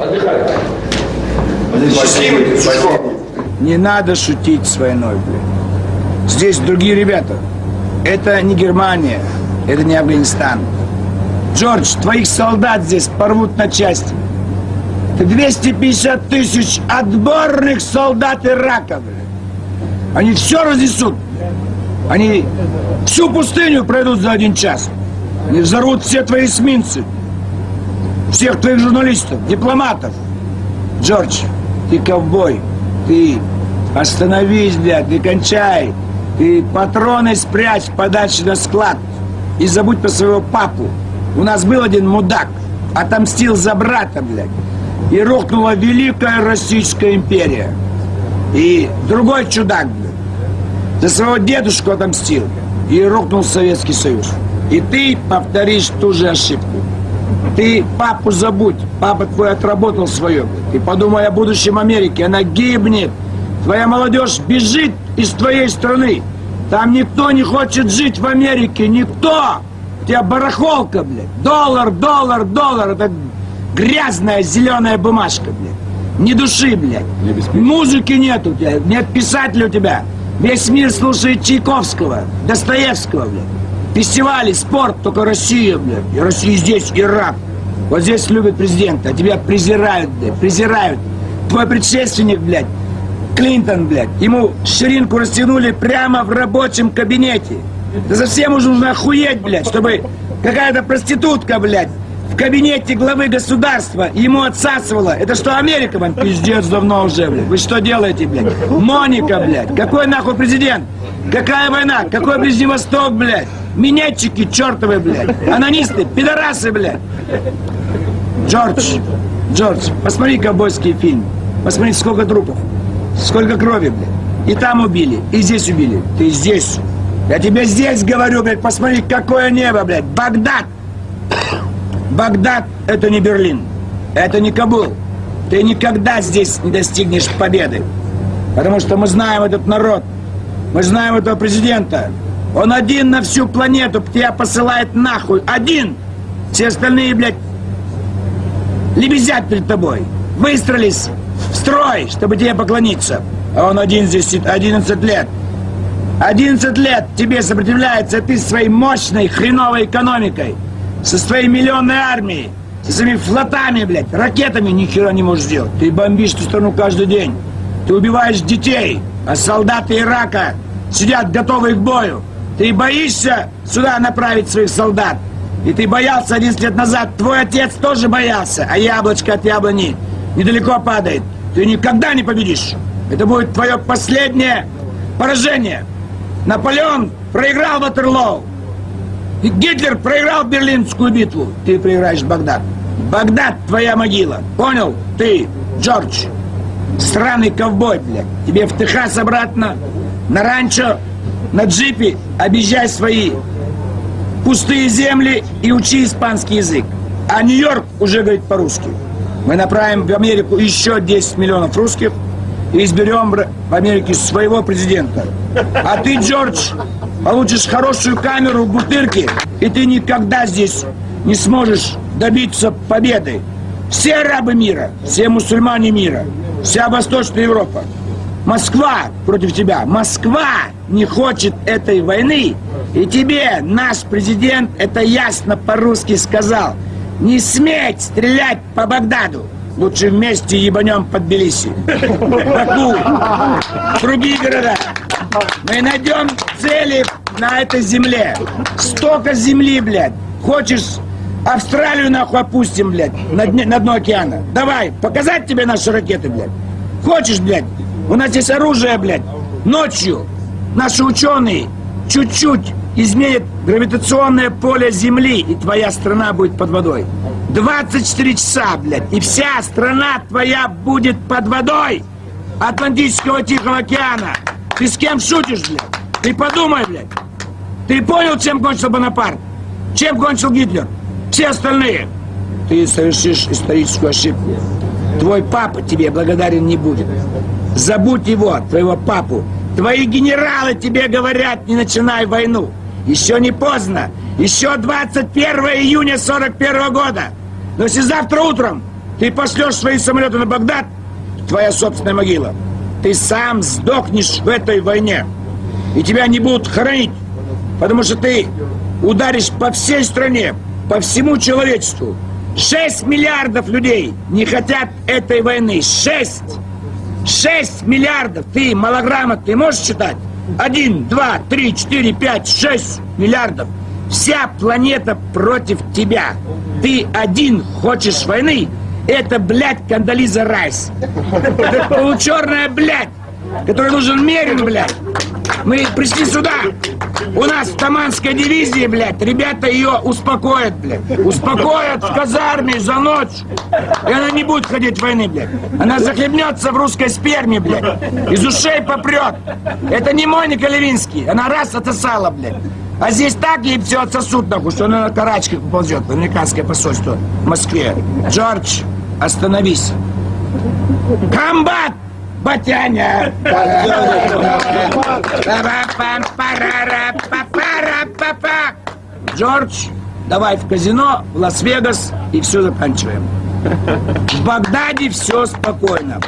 Отдыхай. Счастливый. Не надо шутить с войной, блин. Здесь другие ребята. Это не Германия, это не Афганистан. Джордж, твоих солдат здесь порвут на части. Это 250 тысяч отборных солдат Ирака, блин. Они все разнесут. Они всю пустыню пройдут за один час. Они взорвут все твои эсминцы. Всех твоих журналистов, дипломатов. Джордж, ты ковбой. Ты остановись, блядь, ты кончай. Ты патроны спрячь подальше на склад. И забудь про своего папу. У нас был один мудак. Отомстил за брата, блядь. И рухнула Великая Российская империя. И другой чудак, блядь. За своего дедушку отомстил. И рухнул Советский Союз. И ты повторишь ту же ошибку. Ты папу забудь. Папа твой отработал свое. Ты подумай о будущем Америки. Она гибнет. Твоя молодежь бежит из твоей страны. Там никто не хочет жить в Америке. Никто. У тебя барахолка, блядь. Доллар, доллар, доллар. Это грязная зеленая бумажка, блядь. Ни души, блядь. Музыки нет у тебя. Нет писателя у тебя. Весь мир слушает Чайковского, Достоевского, блядь. Фестивали, спорт, только Россия, блядь. И Россия здесь, и раб. Вот здесь любят президента, а тебя презирают, блядь, презирают. Твой предшественник, блядь, Клинтон, блядь, ему ширинку растянули прямо в рабочем кабинете. Да совсем уже нужно охуеть, блядь, чтобы какая-то проститутка, блядь, в кабинете главы государства ему отсасывала. Это что, Америка вам? Пиздец давно уже, блядь. Вы что делаете, блядь? Моника, блядь. Какой нахуй президент? Какая война? Какой Ближний Восток, блядь? Минетчики чертовы, блядь. Анонисты, пидорасы, блядь. Джордж, Джордж, посмотри ковбойский фильм. Посмотри, сколько трупов. Сколько крови, блядь. И там убили, и здесь убили. Ты здесь. Я тебе здесь говорю, блядь, посмотри, какое небо, блядь. Багдад. Багдад – это не Берлин. Это не Кабул. Ты никогда здесь не достигнешь победы. Потому что мы знаем этот народ. Мы знаем этого президента. Он один на всю планету тебя посылает нахуй. Один. Все остальные, блядь, лебезят перед тобой. Выстроились в строй, чтобы тебе поклониться. А он один здесь сидит 11 лет. 11 лет тебе сопротивляется, ты своей мощной хреновой экономикой, со своей миллионной армией, со своими флотами, блядь, ракетами ни хера не можешь сделать. Ты бомбишь эту страну каждый день. Ты убиваешь детей, а солдаты Ирака сидят готовые к бою. Ты боишься сюда направить своих солдат. И ты боялся 11 лет назад. Твой отец тоже боялся. А яблочко от яблони недалеко падает. Ты никогда не победишь. Это будет твое последнее поражение. Наполеон проиграл Ватерлоу. И Гитлер проиграл Берлинскую битву. Ты проиграешь Багдад. Багдад твоя могила. Понял? Ты, Джордж. Сраный ковбой, блядь. Тебе в Техас обратно, на ранчо, на джипе объезжай свои пустые земли и учи испанский язык. А Нью-Йорк уже говорит по-русски. Мы направим в Америку еще 10 миллионов русских и изберем в Америке своего президента. А ты, Джордж, получишь хорошую камеру в бутырке, и ты никогда здесь не сможешь добиться победы. Все арабы мира, все мусульмане мира, вся Восточная Европа. Москва против тебя. Москва не хочет этой войны. И тебе наш президент это ясно по-русски сказал. Не сметь стрелять по Багдаду. Лучше вместе ебанем под Тбилиси. Баку, другие города. Мы найдем цели на этой земле. Столько земли, блядь. Хочешь Австралию нахуй опустим, блядь, на, дне, на дно океана. Давай, показать тебе наши ракеты, блядь. Хочешь, блядь? У нас есть оружие, блядь. Ночью наши ученые чуть-чуть изменят гравитационное поле Земли, и твоя страна будет под водой. 24 часа, блядь, и вся страна твоя будет под водой Атлантического Тихого океана. Ты с кем шутишь, блядь? Ты подумай, блядь. Ты понял, чем кончил Бонапарт? Чем кончил Гитлер? Все остальные. Ты совершишь историческую ошибку. Твой папа тебе благодарен не будет. Забудь его, твоего папу. Твои генералы тебе говорят, не начинай войну. Еще не поздно. Еще 21 июня 41 года. Но если завтра утром ты пошлешь свои самолеты на Багдад, твоя собственная могила. Ты сам сдохнешь в этой войне. И тебя не будут хоронить, потому что ты ударишь по всей стране, по всему человечеству. 6 миллиардов людей не хотят этой войны. 6! 6 миллиардов! Ты малограмотный можешь читать? Один, два, три, четыре, пять, шесть миллиардов. Вся планета против тебя. Ты один хочешь войны? Это, блядь, Кандализа Райс. Это получерная, блядь, которой нужен Мерин, блядь. Мы пришли сюда. У нас в Таманской дивизии, блядь, ребята ее успокоят, блядь. Успокоят в казарме за ночь. И она не будет ходить войны, блядь. Она захлебнется в русской сперме, блядь. Из ушей попрет. Это не Моника Левинский. Она раз отсосала, блядь. А здесь так ей все отсосут, нахуй, что она на карачках поползет в американское посольство в Москве. Джордж, остановись. Комбат! Батяня! Джордж, давай в казино, в Лас-Вегас и все заканчиваем. В Багдаде все спокойно.